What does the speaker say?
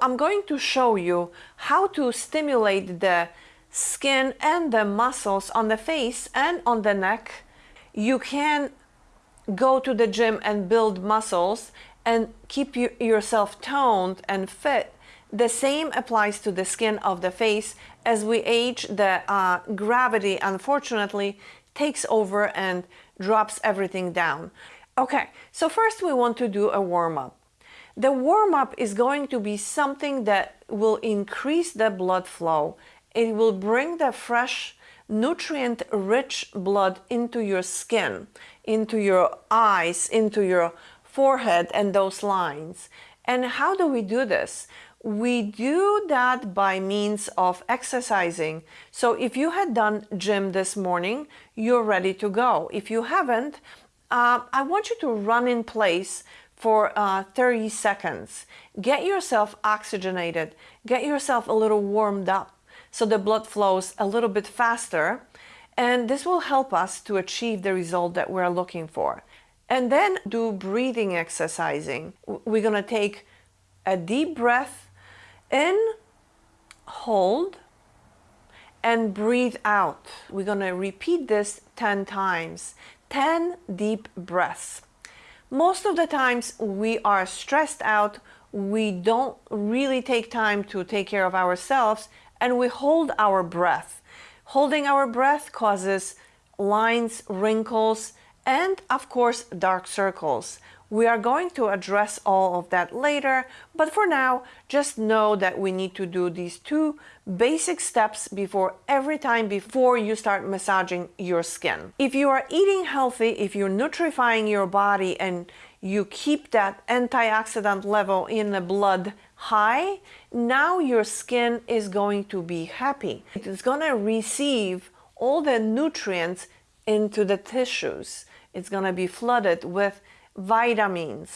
I'm going to show you how to stimulate the skin and the muscles on the face and on the neck. You can go to the gym and build muscles and keep you, yourself toned and fit. The same applies to the skin of the face. As we age, the uh, gravity, unfortunately, takes over and drops everything down. Okay, so first we want to do a warm-up. The warm-up is going to be something that will increase the blood flow. It will bring the fresh, nutrient-rich blood into your skin, into your eyes, into your forehead and those lines. And how do we do this? We do that by means of exercising. So if you had done gym this morning, you're ready to go. If you haven't, uh, I want you to run in place for uh, 30 seconds. Get yourself oxygenated, get yourself a little warmed up so the blood flows a little bit faster and this will help us to achieve the result that we're looking for. And then do breathing exercising. We're gonna take a deep breath in, hold, and breathe out. We're gonna repeat this 10 times, 10 deep breaths. Most of the times we are stressed out, we don't really take time to take care of ourselves, and we hold our breath. Holding our breath causes lines, wrinkles, and of course dark circles. We are going to address all of that later, but for now, just know that we need to do these two basic steps before every time before you start massaging your skin. If you are eating healthy, if you're nutrifying your body and you keep that antioxidant level in the blood high, now your skin is going to be happy. It is going to receive all the nutrients into the tissues. It's going to be flooded with vitamins,